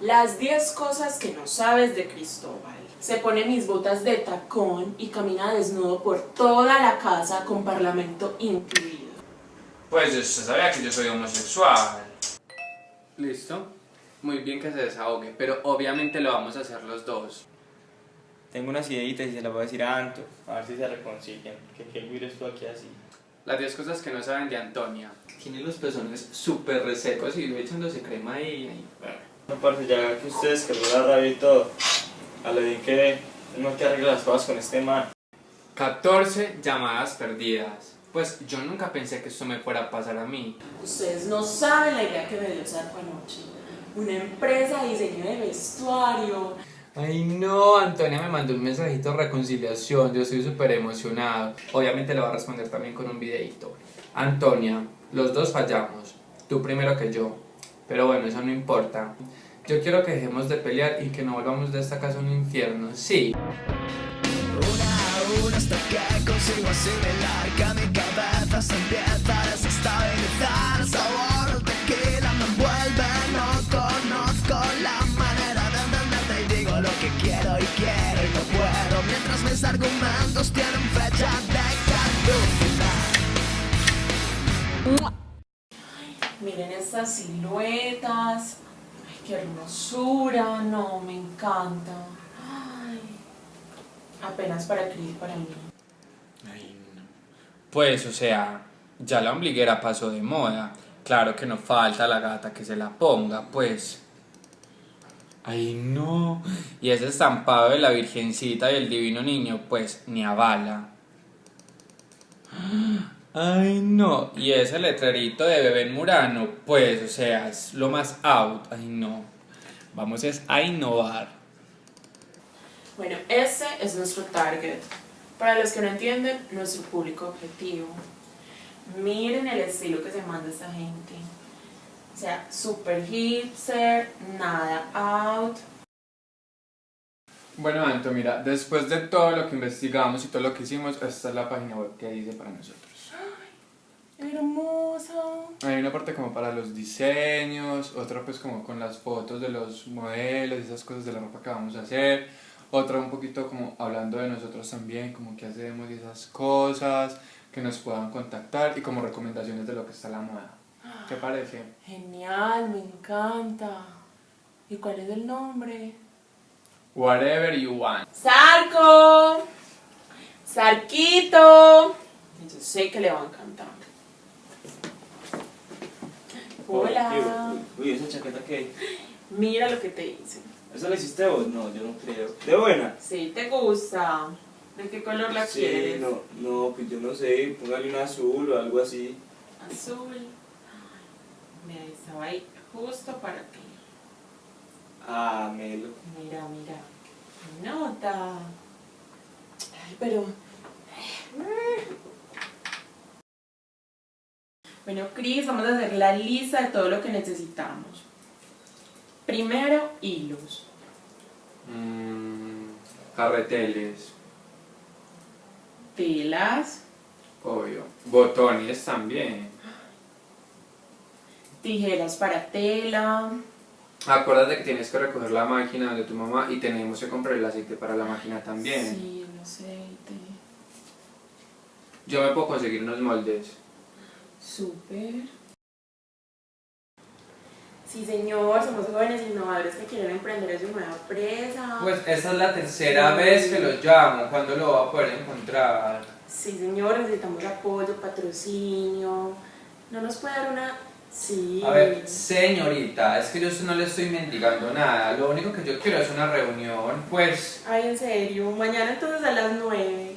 Las 10 cosas que no sabes de Cristóbal. Se pone mis botas de tacón y camina desnudo por toda la casa con parlamento incluido. Pues yo se sabía que yo soy homosexual. Listo. Muy bien que se desahogue, pero obviamente lo vamos a hacer los dos. Tengo unas ideitas y se las voy a decir a Anto, a ver si se reconcilian. Que qué mires tú aquí así. Las 10 cosas que no saben de Antonia. Tiene los pezones súper resecos y echándose crema ahí. ahí. No, parce, ya que ustedes que la rabia y todo, a lo bien que uno que arregla las cosas con este man. 14 llamadas perdidas. Pues yo nunca pensé que esto me fuera a pasar a mí. Ustedes no saben la idea que me dio Sarco anoche. Una empresa de diseño de vestuario. Ay no, Antonia me mandó un mensajito de reconciliación, yo estoy súper emocionado. Obviamente le voy a responder también con un videito. Antonia, los dos fallamos, tú primero que yo. Pero bueno, eso no importa. Yo quiero que dejemos de pelear y que no volvamos de esta casa a un infierno, sí. Una a una hasta que consigo asimilar que mi cabeza se empieza estas siluetas. Ay, qué hermosura. No, me encanta. Ay, apenas para Cris para mí. Ay, no. Pues, o sea, ya la ombliguera pasó de moda. Claro que no falta la gata que se la ponga, pues. Ay, no. Y ese estampado de la Virgencita y el Divino Niño, pues, ni a bala. Ay, no. Y ese letrerito de bebé en Murano, pues, o sea, es lo más out. Ay, no. Vamos es a innovar. Bueno, ese es nuestro target. Para los que no entienden, nuestro público objetivo. Miren el estilo que se manda esta gente. O sea, super hipster, nada out. Bueno, Anto, mira, después de todo lo que investigamos y todo lo que hicimos, esta es la página web que dice para nosotros. Hermosa. Hay una parte como para los diseños, otra pues como con las fotos de los modelos y esas cosas de la ropa que vamos a hacer, otra un poquito como hablando de nosotros también, como qué hacemos y esas cosas, que nos puedan contactar y como recomendaciones de lo que está la moda. ¿Qué parece? Genial, me encanta. ¿Y cuál es el nombre? Whatever you want. ¡Sarco! ¡Sarquito! Yo sé que le va a encantar. Hola. Uy, esa chaqueta que. Mira lo que te hice. ¿Esa la hiciste vos? No, yo no creo. ¿De buena? Sí, te gusta. ¿De qué color la sí, quieres? no, no, pues yo no sé, póngale un azul o algo así. Azul. Mira, estaba ahí justo para ti. Ah, Melo. Mira, mira. Nota. Ay, pero... Bueno, Cris, vamos a hacer la lista de todo lo que necesitamos. Primero, hilos. Mm, carreteles, Telas, obvio. Botones también. tijeras para tela, Acuérdate que tienes que recoger la máquina de tu mamá y tenemos que comprar el aceite para la máquina también. Sí, el aceite. Yo me puedo conseguir unos moldes. Súper. Sí, señor, somos jóvenes innovadores que quieren emprender en su nueva empresa. Pues esa es la tercera vez que lo llamo. ¿Cuándo lo va a poder encontrar? Sí, señor, necesitamos apoyo, patrocinio. ¿No nos puede dar una...? Sí. A ver, señorita, es que yo no le estoy mendigando nada. Lo único que yo quiero es una reunión, pues... Ay, en serio. Mañana entonces a las nueve.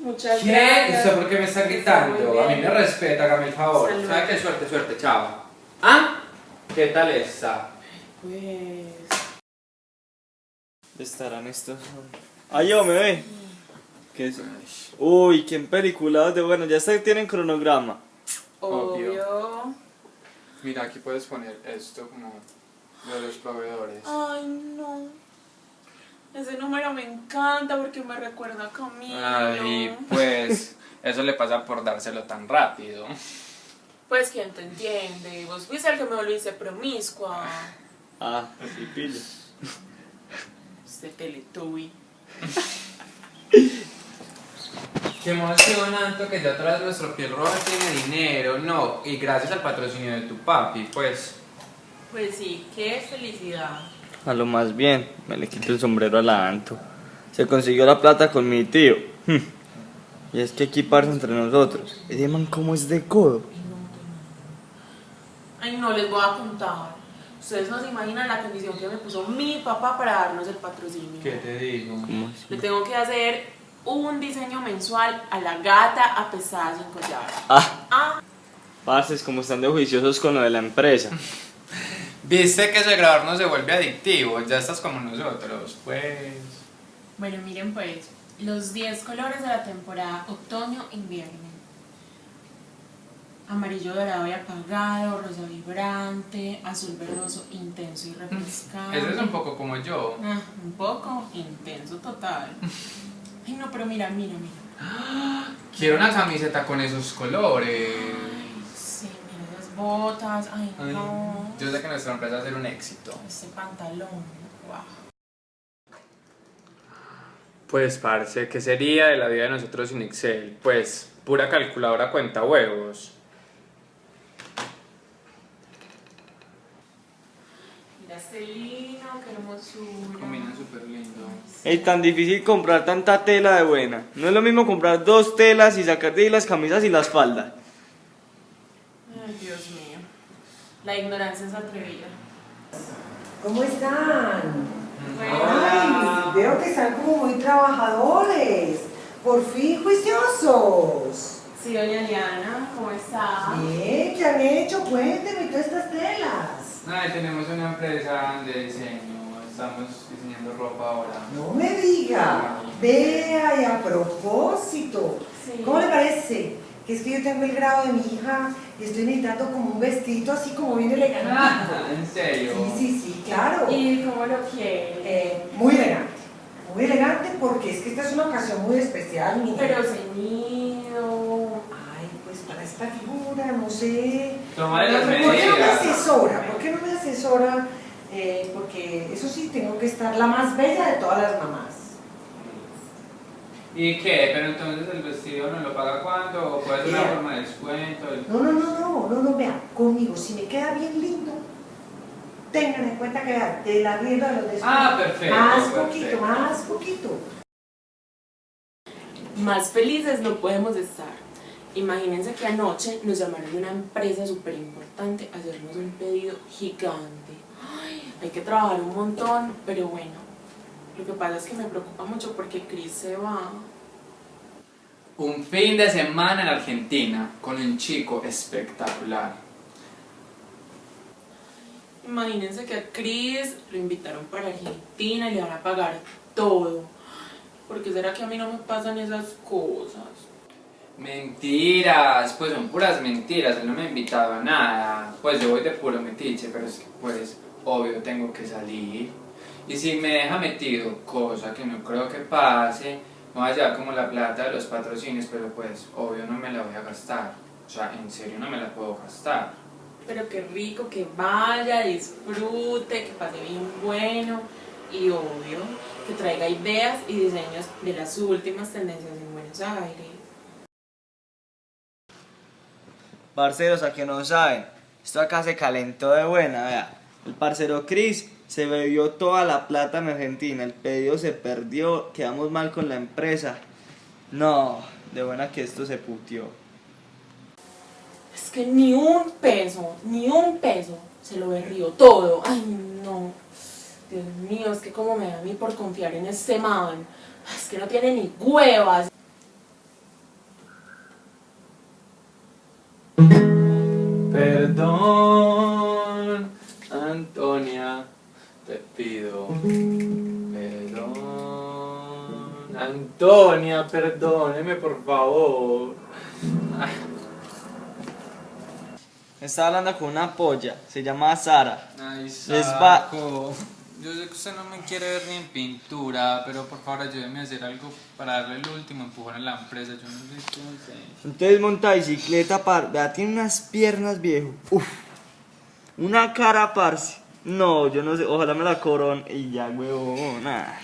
Muchas ¿Qué? gracias. ¿Usted por qué me está gritando? A mí me respeta, hágame el favor. Salud. ¿Sabe qué? Suerte, suerte, chao. ¿Ah? ¿Qué tal está? Pues... Estarán estos. Ay, yo me ve. ¿Qué es? Uy, qué película de bueno, ya está, tienen cronograma. Obvio. Obvio. Mira, aquí puedes poner esto como de los proveedores. Ay, no. Ese número me encanta porque me recuerda a Camilo. Ay, pues, Eso le pasa por dárselo tan rápido. Pues quién te entiende, vos fuiste el que me volviste promiscua. Ah, así pillo. Este teletubby. Qué emoción, Anto, que ya otra vez nuestro piel roja tiene dinero, no, y gracias al patrocinio de tu papi, pues. Pues sí, qué felicidad. A lo más bien, me le quito el sombrero a la Anto. Se consiguió la plata con mi tío. Hmm. Y es que equiparse entre nosotros. Ese man como es de codo. Ay, no les voy a contar. Ustedes no se imaginan la condición que me puso mi papá para darnos el patrocinio. ¿Qué te digo? ¿Cómo así? Le tengo que hacer un diseño mensual a la gata apestada sin collar. Ah, Ah, parce, como están de juiciosos con lo de la empresa. Viste que ese grabar no se vuelve adictivo, ya estás como nosotros, pues. bueno, miren pues, los 10 colores de la temporada otoño-invierno. Amarillo dorado y apagado, rosa vibrante, azul verdoso intenso y refrescante. Ese es un poco como yo. Ah, un poco intenso total. Ay, no, pero mira, mira, mira. Quiero una camiseta con esos colores. Botas. Ay, Ay, no. Yo sé que nuestra empresa va a ser un éxito. Este pantalón. Wow. Pues, parce, ¿qué sería de la vida de nosotros sin Excel? Pues, pura calculadora cuenta huevos. Mira este lino, qué hermosura. Combinan súper lindo. Es tan difícil comprar tanta tela de buena. No es lo mismo comprar dos telas y sacar de ahí las camisas y las faldas. Mío. La ignorancia es atrevida. ¿Cómo están? Bueno, Ay, veo que están como muy trabajadores. Por fin juiciosos. sí, doña Liana, ¿cómo está? Bien, ¿qué han hecho? Cuénteme todas estas telas. Ay, tenemos una empresa de diseño. Estamos diseñando ropa ahora. No me diga. Vea, y a propósito. Sí. ¿Cómo le parece? Que es que yo tengo el grado de mi hija y estoy necesitando como un vestidito así como bien elegante. ¿En serio? Sí, sí, sí, claro. ¿Y cómo lo quiere? Eh, muy elegante. Muy elegante porque es que esta es una ocasión muy especial, mi Pero ceñido. Ay, pues para esta figura, no sé. Tomaré las ¿Por qué no me asesora? ¿Por qué no me asesora? Eh, porque eso sí, tengo que estar la más bella de todas las mamás. ¿Y qué? Pero entonces el vestido no lo paga cuánto o puede ser una forma de descuento. No, no, no, no, no, no, vea, conmigo, si me queda bien lindo, tengan en cuenta que de la rienda de los descuentos. Ah, perfecto, Más perfecto. poquito, más poquito. Más felices no podemos estar. Imagínense que anoche nos llamaron de una empresa súper importante a hacernos un pedido gigante. Ay, hay que trabajar un montón, pero bueno. Lo que pasa es que me preocupa mucho porque Chris se va. Un fin de semana en Argentina con un chico espectacular. Imagínense que a Chris lo invitaron para Argentina y le van a pagar todo. ¿Por qué será que a mí no me pasan esas cosas? Mentiras, pues son puras mentiras, él no me ha invitado a nada. Pues yo voy de puro metiche, pero es que pues obvio tengo que salir. Y si me deja metido, cosa que no creo que pase, me voy a llevar como la plata de los patrocinios, pero pues obvio no me la voy a gastar. O sea, en serio no me la puedo gastar. Pero qué rico que vaya, disfrute, que pase bien bueno y obvio que traiga ideas y diseños de las últimas tendencias en Buenos Aires. Parceros, a que no saben, esto acá se calentó de buena, vea. El parcero Chris se bebió toda la plata en Argentina, el pedido se perdió, quedamos mal con la empresa. No, de buena que esto se putió. Es que ni un peso, ni un peso se lo berrió todo. Ay, no. Dios mío, es que como me da a mí por confiar en este man. Es que no tiene ni huevas. Antonia, perdóneme por favor. Estaba hablando con una polla, se llama Sara. Ay, saco. yo sé que usted no me quiere ver ni en pintura, pero por favor ayúdeme a hacer algo para darle el último empujón a la empresa. Yo no sé qué hacer. Entonces monta bicicleta, par. Vea, tiene unas piernas, viejo. Uf. Una cara, parce. No, yo no sé. Ojalá me la coron. Y ya, huevón. ah.